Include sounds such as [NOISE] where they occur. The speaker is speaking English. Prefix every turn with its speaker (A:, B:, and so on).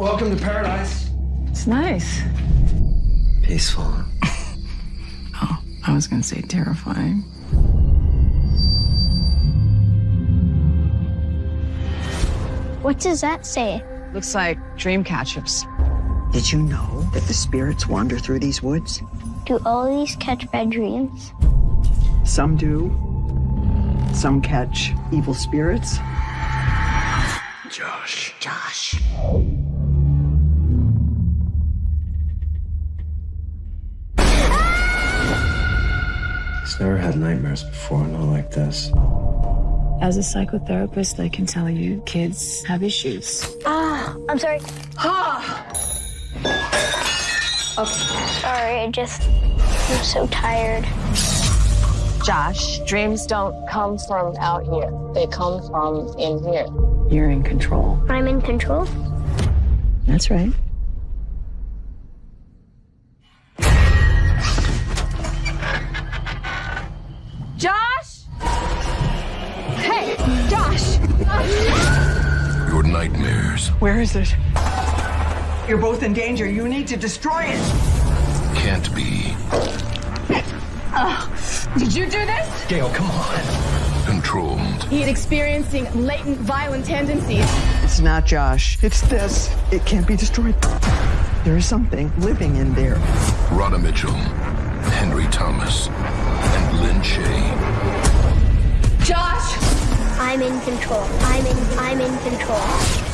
A: Welcome to paradise.
B: It's nice.
C: Peaceful. [LAUGHS]
B: Oh, I was gonna say terrifying.
D: What does that say?
B: Looks like dream catchers.
C: Did you know that the spirits wander through these woods?
D: Do all these catch bad dreams?
C: Some do. Some catch evil spirits.
A: Josh.
C: Josh.
E: Never had nightmares before, not like this.
B: As a psychotherapist, I can tell you kids have issues.
D: Ah, I'm sorry. Ha! Okay. Sorry, I just I'm so tired.
F: Josh, dreams don't come from out here. They come from in here.
B: You're in control.
D: I'm in control.
B: That's right.
F: Josh!
G: Your nightmares
C: Where is it? You're both in danger. You need to destroy it.
G: can't be Oh,
H: Did you do this?
A: Gail, come on.
G: controlled.
H: He had experiencing latent violent tendencies.
C: It's not Josh. It's this. It can't be destroyed. There is something living in there.
G: Radha Mitchell, Henry Thomas, and Lin Shaye.
H: Josh!
D: I'm in control. I'm in I'm
H: in control.